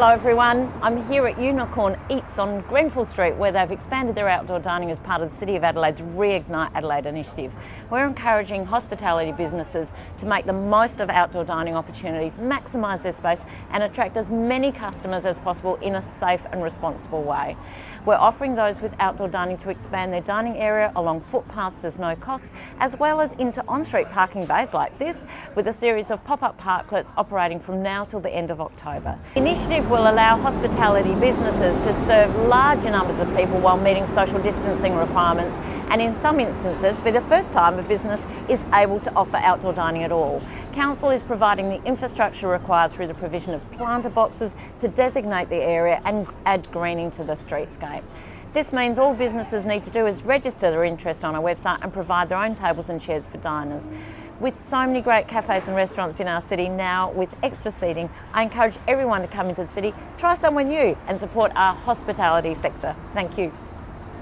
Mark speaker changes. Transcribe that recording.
Speaker 1: Hello everyone, I'm here at Unicorn Eats on Grenfell Street where they've expanded their outdoor dining as part of the City of Adelaide's Reignite Adelaide initiative. We're encouraging hospitality businesses to make the most of outdoor dining opportunities, maximise their space and attract as many customers as possible in a safe and responsible way. We're offering those with outdoor dining to expand their dining area along footpaths as no cost, as well as into on-street parking bays like this, with a series of pop-up parklets operating from now till the end of October. Initiative will allow hospitality businesses to serve larger numbers of people while meeting social distancing requirements and in some instances be the first time a business is able to offer outdoor dining at all. Council is providing the infrastructure required through the provision of planter boxes to designate the area and add greening to the streetscape. This means all businesses need to do is register their interest on our website and provide their own tables and chairs for diners. With so many great cafes and restaurants in our city now with extra seating, I encourage everyone to come into the city, try somewhere new and support our hospitality sector. Thank you.